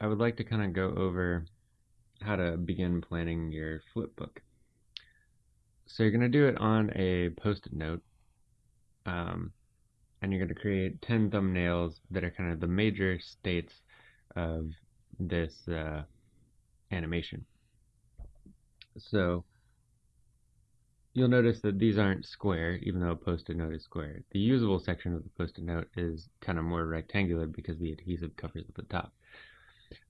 I would like to kind of go over how to begin planning your flip book. So you're going to do it on a post-it note, um, and you're going to create 10 thumbnails that are kind of the major states of this uh, animation. So you'll notice that these aren't square, even though a post-it note is square. The usable section of the post-it note is kind of more rectangular because the adhesive covers at the top.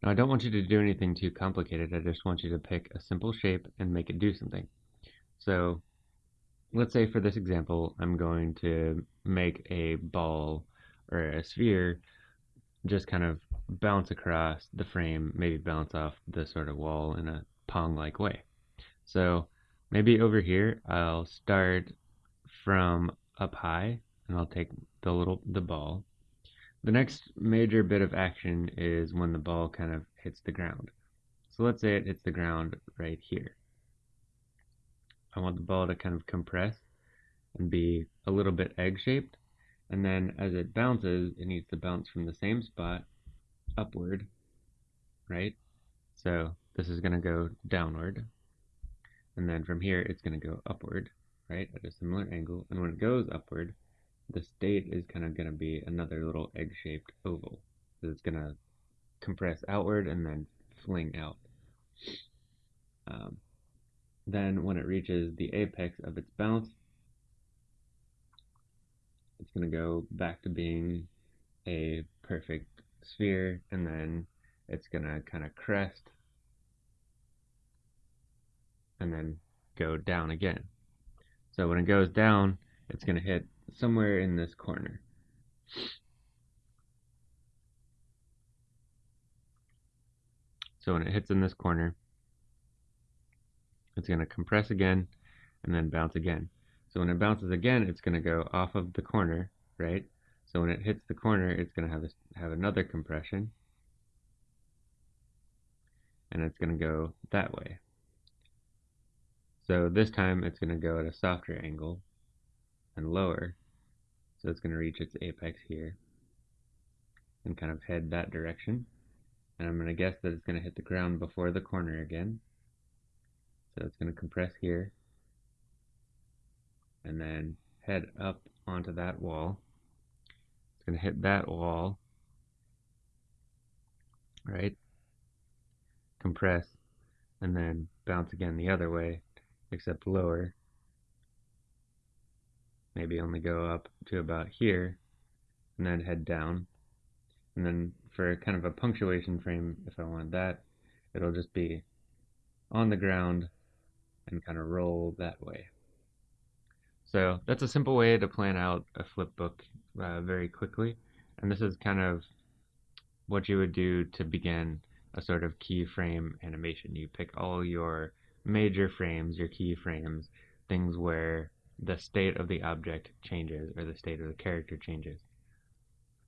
Now I don't want you to do anything too complicated, I just want you to pick a simple shape and make it do something. So let's say for this example I'm going to make a ball or a sphere just kind of bounce across the frame, maybe bounce off the sort of wall in a pong-like way. So maybe over here I'll start from up high and I'll take the little the ball the next major bit of action is when the ball kind of hits the ground. So let's say it hits the ground right here. I want the ball to kind of compress and be a little bit egg-shaped. And then as it bounces, it needs to bounce from the same spot upward, right? So this is going to go downward. And then from here, it's going to go upward, right, at a similar angle. And when it goes upward, the state is kind of going to be another little egg-shaped oval. It's going to compress outward and then fling out. Um, then when it reaches the apex of its bounce, it's going to go back to being a perfect sphere and then it's going to kind of crest and then go down again. So when it goes down, it's going to hit somewhere in this corner. So when it hits in this corner, it's going to compress again and then bounce again. So when it bounces again, it's going to go off of the corner, right? So when it hits the corner, it's going to have, a, have another compression. And it's going to go that way. So this time it's going to go at a softer angle and lower. So it's going to reach its apex here and kind of head that direction. And I'm going to guess that it's going to hit the ground before the corner again. So it's going to compress here and then head up onto that wall. It's going to hit that wall, right? Compress and then bounce again the other way, except lower maybe only go up to about here and then head down. And then for kind of a punctuation frame, if I want that, it'll just be on the ground and kind of roll that way. So that's a simple way to plan out a flip book uh, very quickly. And this is kind of what you would do to begin a sort of keyframe animation. You pick all your major frames, your keyframes, things where the state of the object changes or the state of the character changes.